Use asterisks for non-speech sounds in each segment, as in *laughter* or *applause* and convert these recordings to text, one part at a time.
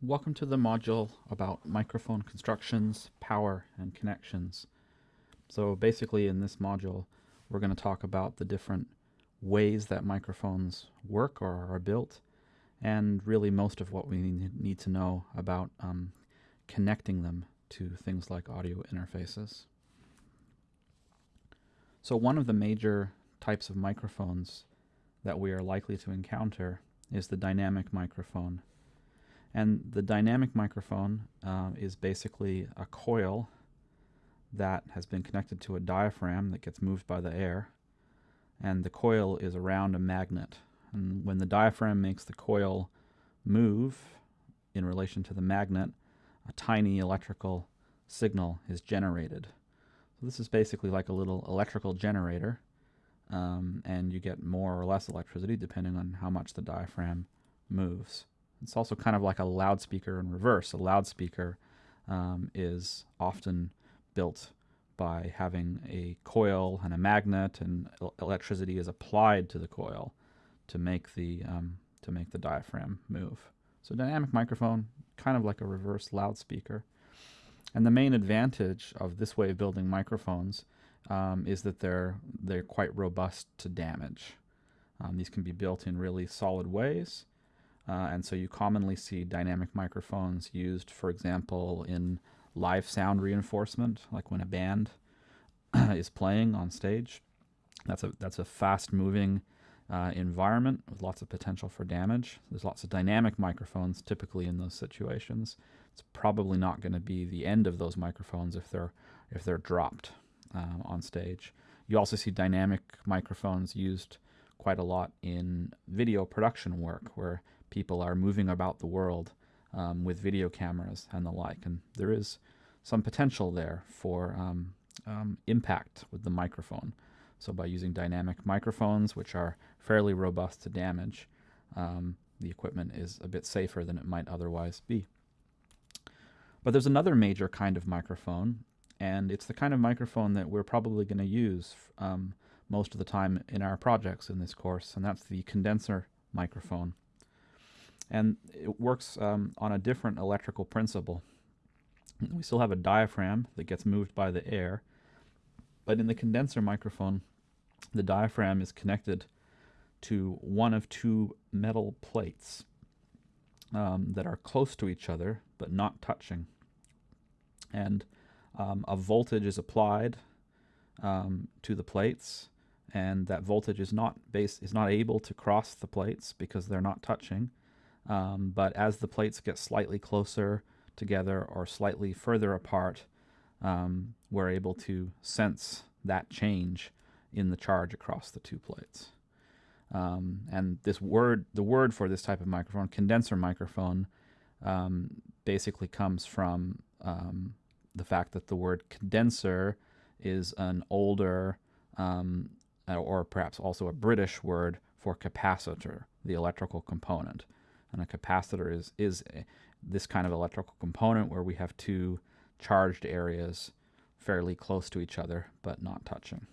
Welcome to the module about microphone constructions, power, and connections. So basically in this module, we're going to talk about the different ways that microphones work or are built, and really most of what we need to know about um, connecting them to things like audio interfaces. So one of the major types of microphones that we are likely to encounter is the dynamic microphone. And the dynamic microphone uh, is basically a coil that has been connected to a diaphragm that gets moved by the air. And the coil is around a magnet. And when the diaphragm makes the coil move in relation to the magnet, a tiny electrical signal is generated. So this is basically like a little electrical generator um, and you get more or less electricity depending on how much the diaphragm moves. It's also kind of like a loudspeaker in reverse. A loudspeaker um, is often built by having a coil and a magnet, and electricity is applied to the coil to make the um, to make the diaphragm move. So dynamic microphone, kind of like a reverse loudspeaker. And the main advantage of this way of building microphones um, is that they're they're quite robust to damage. Um, these can be built in really solid ways, uh, and so you commonly see dynamic microphones used, for example, in live sound reinforcement, like when a band *clears throat* is playing on stage. That's a that's a fast-moving uh, environment with lots of potential for damage. There's lots of dynamic microphones typically in those situations. It's probably not going to be the end of those microphones if they're if they're dropped uh, on stage. You also see dynamic microphones used quite a lot in video production work where people are moving about the world um, with video cameras and the like. And there is some potential there for um, um, impact with the microphone. So by using dynamic microphones, which are fairly robust to damage, um, the equipment is a bit safer than it might otherwise be. But there's another major kind of microphone, and it's the kind of microphone that we're probably going to use um, most of the time in our projects in this course, and that's the condenser microphone. And it works um, on a different electrical principle. We still have a diaphragm that gets moved by the air, but in the condenser microphone, the diaphragm is connected to one of two metal plates um, that are close to each other but not touching. And um, a voltage is applied um, to the plates and that voltage is not base is not able to cross the plates because they're not touching. Um, but as the plates get slightly closer together or slightly further apart um, we're able to sense that change in the charge across the two plates. Um, and this word the word for this type of microphone condenser microphone um, basically comes from um, the fact that the word condenser is an older um, or perhaps also a British word for capacitor, the electrical component. And a capacitor is, is this kind of electrical component where we have two charged areas fairly close to each other but not touching.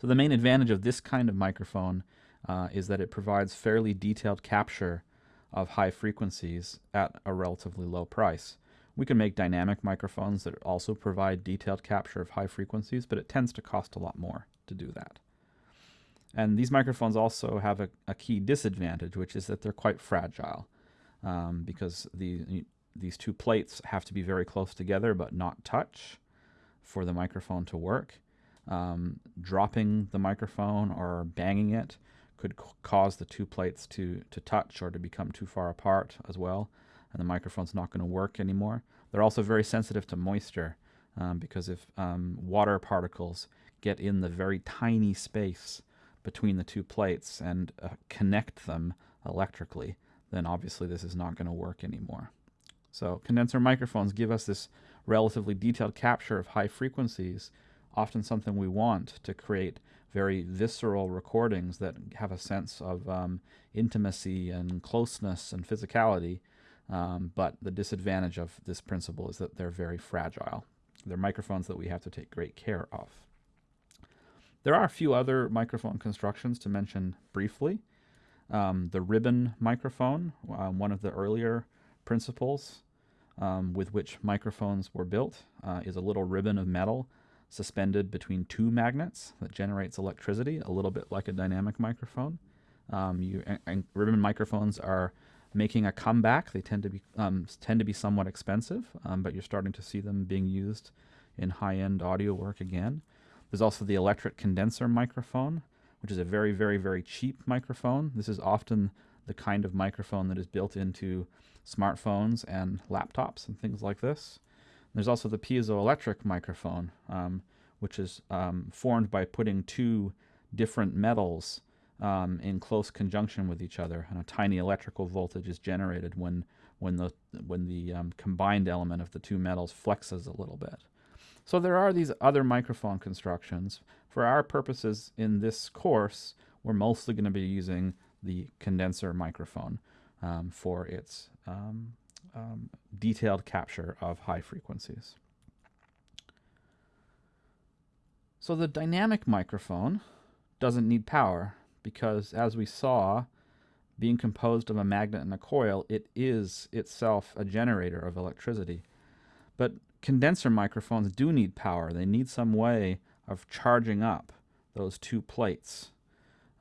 So the main advantage of this kind of microphone uh, is that it provides fairly detailed capture of high frequencies at a relatively low price. We can make dynamic microphones that also provide detailed capture of high frequencies, but it tends to cost a lot more to do that. And these microphones also have a, a key disadvantage, which is that they're quite fragile um, because the, these two plates have to be very close together but not touch for the microphone to work. Um, dropping the microphone or banging it could cause the two plates to, to touch or to become too far apart as well and the microphone's not going to work anymore. They're also very sensitive to moisture um, because if um, water particles get in the very tiny space between the two plates and uh, connect them electrically, then obviously this is not going to work anymore. So condenser microphones give us this relatively detailed capture of high frequencies, often something we want to create very visceral recordings that have a sense of um, intimacy and closeness and physicality um, but the disadvantage of this principle is that they're very fragile. They're microphones that we have to take great care of. There are a few other microphone constructions to mention briefly. Um, the ribbon microphone, uh, one of the earlier principles um, with which microphones were built uh, is a little ribbon of metal suspended between two magnets that generates electricity, a little bit like a dynamic microphone. Um, you, and, and, ribbon microphones are making a comeback. They tend to be um, tend to be somewhat expensive, um, but you're starting to see them being used in high-end audio work again. There's also the electret condenser microphone, which is a very, very, very cheap microphone. This is often the kind of microphone that is built into smartphones and laptops and things like this. There's also the piezoelectric microphone, um, which is um, formed by putting two different metals um, in close conjunction with each other, and a tiny electrical voltage is generated when when the when the um, combined element of the two metals flexes a little bit. So there are these other microphone constructions. For our purposes in this course, we're mostly going to be using the condenser microphone um, for its um, um, detailed capture of high frequencies. So the dynamic microphone doesn't need power because as we saw, being composed of a magnet and a coil, it is itself a generator of electricity. But condenser microphones do need power. They need some way of charging up those two plates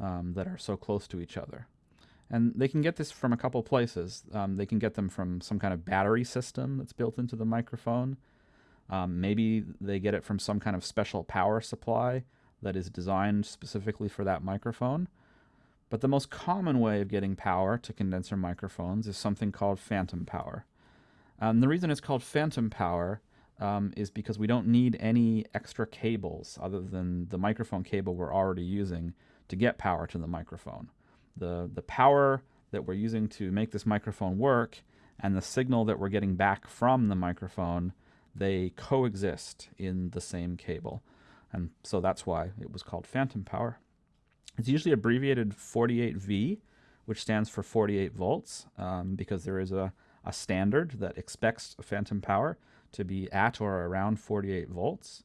um, that are so close to each other. And they can get this from a couple places. Um, they can get them from some kind of battery system that's built into the microphone. Um, maybe they get it from some kind of special power supply that is designed specifically for that microphone. But the most common way of getting power to condenser microphones is something called phantom power. And the reason it's called phantom power um, is because we don't need any extra cables other than the microphone cable we're already using to get power to the microphone the, the power that we're using to make this microphone work and the signal that we're getting back from the microphone, they coexist in the same cable. And so that's why it was called phantom power. It's usually abbreviated 48V, which stands for 48 volts, um, because there is a, a standard that expects phantom power to be at or around 48 volts.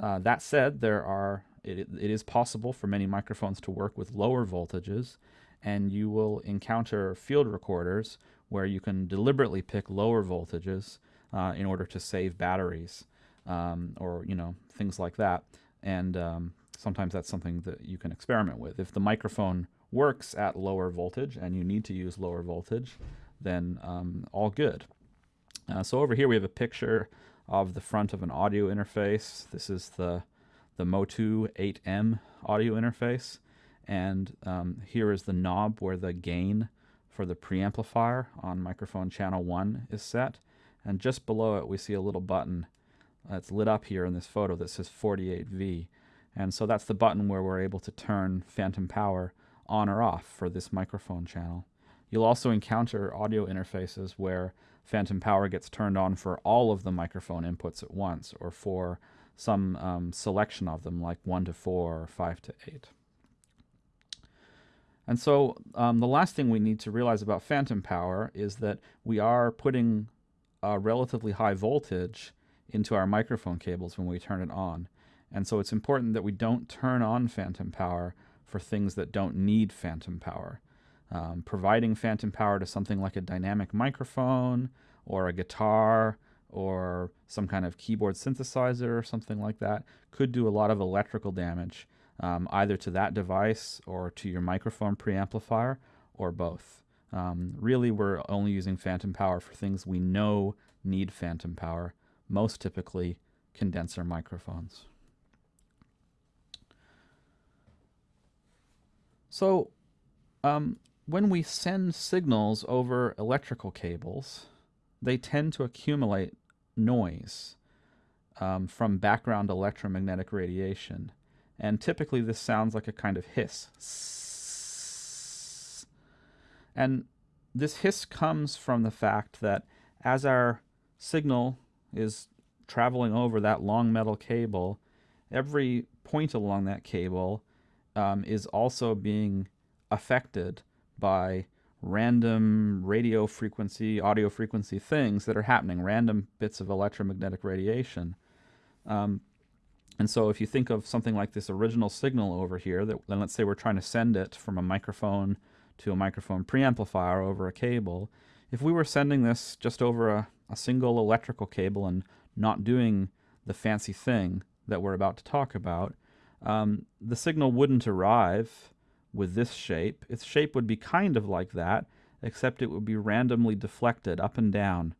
Uh, that said, there are it, it is possible for many microphones to work with lower voltages, and you will encounter field recorders where you can deliberately pick lower voltages uh, in order to save batteries um, or you know things like that. And um, sometimes that's something that you can experiment with. If the microphone works at lower voltage and you need to use lower voltage then um, all good uh, so over here we have a picture of the front of an audio interface this is the the Motu 8M audio interface and um, here is the knob where the gain for the preamplifier on microphone channel 1 is set. And just below it we see a little button that's lit up here in this photo that says 48V. And so that's the button where we're able to turn phantom power on or off for this microphone channel. You'll also encounter audio interfaces where phantom power gets turned on for all of the microphone inputs at once or for some um, selection of them like 1 to 4 or 5 to 8. And so um, the last thing we need to realize about phantom power is that we are putting a relatively high voltage into our microphone cables when we turn it on. And so it's important that we don't turn on phantom power for things that don't need phantom power. Um, providing phantom power to something like a dynamic microphone or a guitar or some kind of keyboard synthesizer or something like that could do a lot of electrical damage um, either to that device or to your microphone preamplifier or both. Um, really, we're only using phantom power for things we know need phantom power, most typically condenser microphones. So um, when we send signals over electrical cables, they tend to accumulate noise um, from background electromagnetic radiation. And typically this sounds like a kind of hiss. And this hiss comes from the fact that as our signal is traveling over that long metal cable, every point along that cable um, is also being affected by random radio frequency, audio frequency things that are happening, random bits of electromagnetic radiation. Um, and so if you think of something like this original signal over here, that then let's say we're trying to send it from a microphone to a microphone preamplifier over a cable, if we were sending this just over a, a single electrical cable and not doing the fancy thing that we're about to talk about, um, the signal wouldn't arrive with this shape. Its shape would be kind of like that, except it would be randomly deflected up and down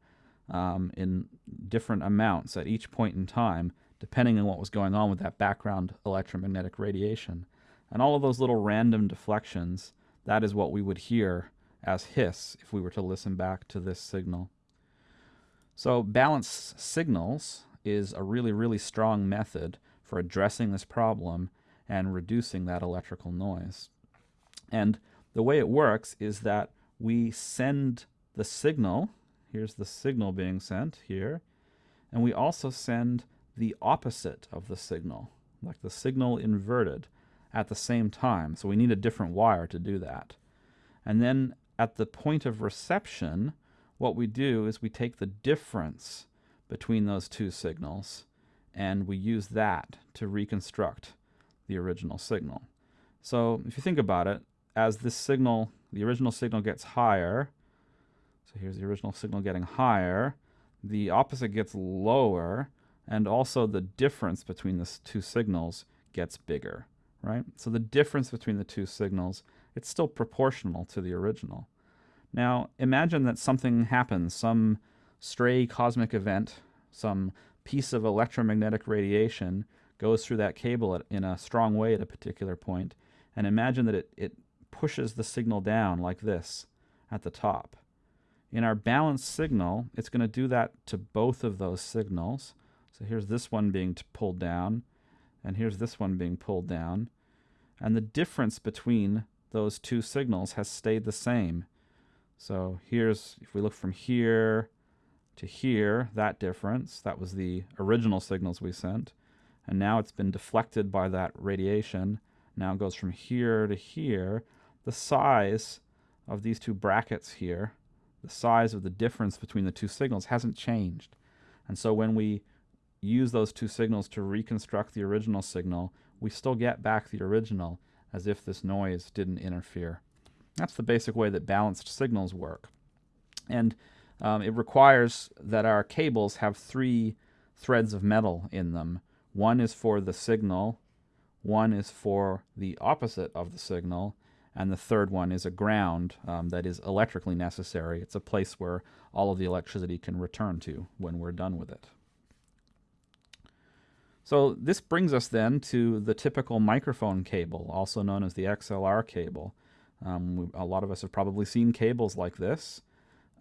um, in different amounts at each point in time, depending on what was going on with that background electromagnetic radiation. And all of those little random deflections, that is what we would hear as hiss if we were to listen back to this signal. So balance signals is a really, really strong method for addressing this problem and reducing that electrical noise. And the way it works is that we send the signal, here's the signal being sent here, and we also send the opposite of the signal, like the signal inverted at the same time. So we need a different wire to do that. And then at the point of reception, what we do is we take the difference between those two signals and we use that to reconstruct the original signal. So if you think about it, as this signal, the original signal gets higher, so here's the original signal getting higher, the opposite gets lower, and also the difference between the two signals gets bigger, right? So the difference between the two signals, it's still proportional to the original. Now, imagine that something happens, some stray cosmic event, some piece of electromagnetic radiation goes through that cable at, in a strong way at a particular point, and imagine that it, it pushes the signal down like this at the top. In our balanced signal, it's going to do that to both of those signals. So here's this one being pulled down, and here's this one being pulled down. And the difference between those two signals has stayed the same. So here's, if we look from here to here, that difference, that was the original signals we sent. And now it's been deflected by that radiation. Now it goes from here to here. The size of these two brackets here, the size of the difference between the two signals hasn't changed. And so when we use those two signals to reconstruct the original signal, we still get back the original as if this noise didn't interfere. That's the basic way that balanced signals work. And um, it requires that our cables have three threads of metal in them. One is for the signal, one is for the opposite of the signal, and the third one is a ground um, that is electrically necessary. It's a place where all of the electricity can return to when we're done with it. So this brings us then to the typical microphone cable, also known as the XLR cable. Um, we, a lot of us have probably seen cables like this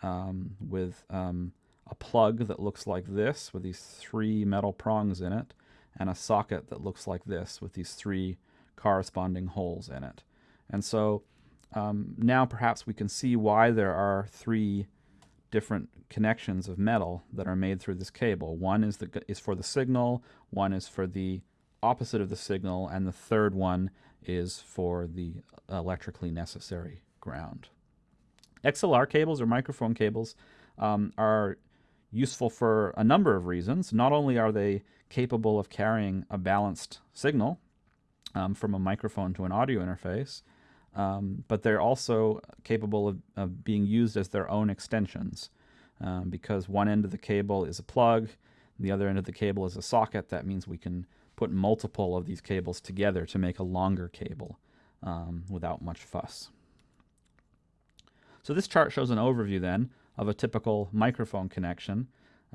um, with um, a plug that looks like this with these three metal prongs in it and a socket that looks like this with these three corresponding holes in it. And so um, now perhaps we can see why there are three different connections of metal that are made through this cable. One is, the, is for the signal, one is for the opposite of the signal, and the third one is for the electrically necessary ground. XLR cables or microphone cables um, are useful for a number of reasons. Not only are they capable of carrying a balanced signal um, from a microphone to an audio interface, um, but they're also capable of, of, being used as their own extensions um, because one end of the cable is a plug, the other end of the cable is a socket. That means we can put multiple of these cables together to make a longer cable um, without much fuss. So this chart shows an overview then of a typical microphone connection,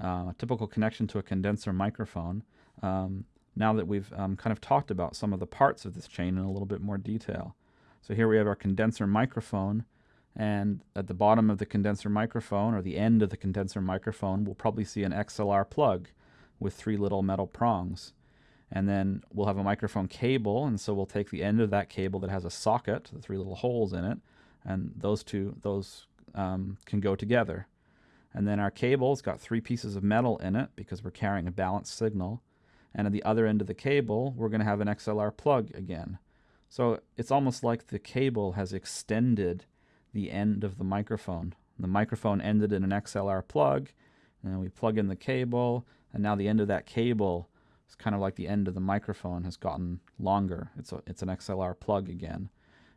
uh, a typical connection to a condenser microphone. Um, now that we've um, kind of talked about some of the parts of this chain in a little bit more detail. So here we have our condenser microphone, and at the bottom of the condenser microphone, or the end of the condenser microphone, we'll probably see an XLR plug with three little metal prongs. And then we'll have a microphone cable, and so we'll take the end of that cable that has a socket, the three little holes in it, and those two, those um, can go together. And then our cable's got three pieces of metal in it because we're carrying a balanced signal. And at the other end of the cable, we're going to have an XLR plug again. So it's almost like the cable has extended the end of the microphone. The microphone ended in an XLR plug, and we plug in the cable, and now the end of that cable is kind of like the end of the microphone has gotten longer. It's, a, it's an XLR plug again.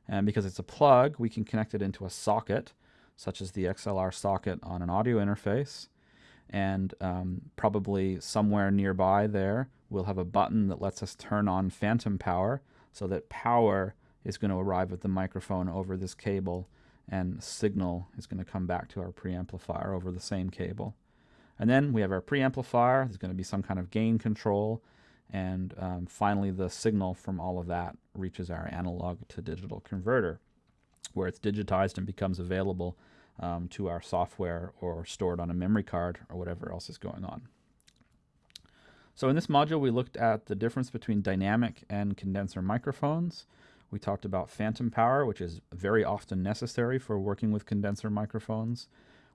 And because it's a plug, we can connect it into a socket. such as the XLR socket on an audio interface. And um, probably somewhere nearby there, we'll have a button that lets us turn on phantom power so that power is going to arrive at the microphone over this cable and signal is going to come back to our preamplifier over the same cable. And then we have our preamplifier. There's going to be some kind of gain control. And um, finally, the signal from all of that reaches our analog to digital converter, where it's digitized and becomes available um, to our software or stored on a memory card or whatever else is going on. So in this module, we looked at the difference between dynamic and condenser microphones. We talked about phantom power, which is very often necessary for working with condenser microphones.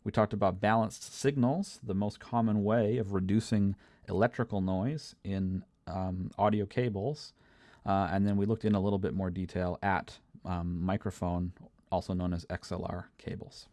We talked about balanced signals, the most common way of reducing electrical noise in um, audio cables. Uh, and then we looked in a little bit more detail at um, microphone, also known as XLR cables.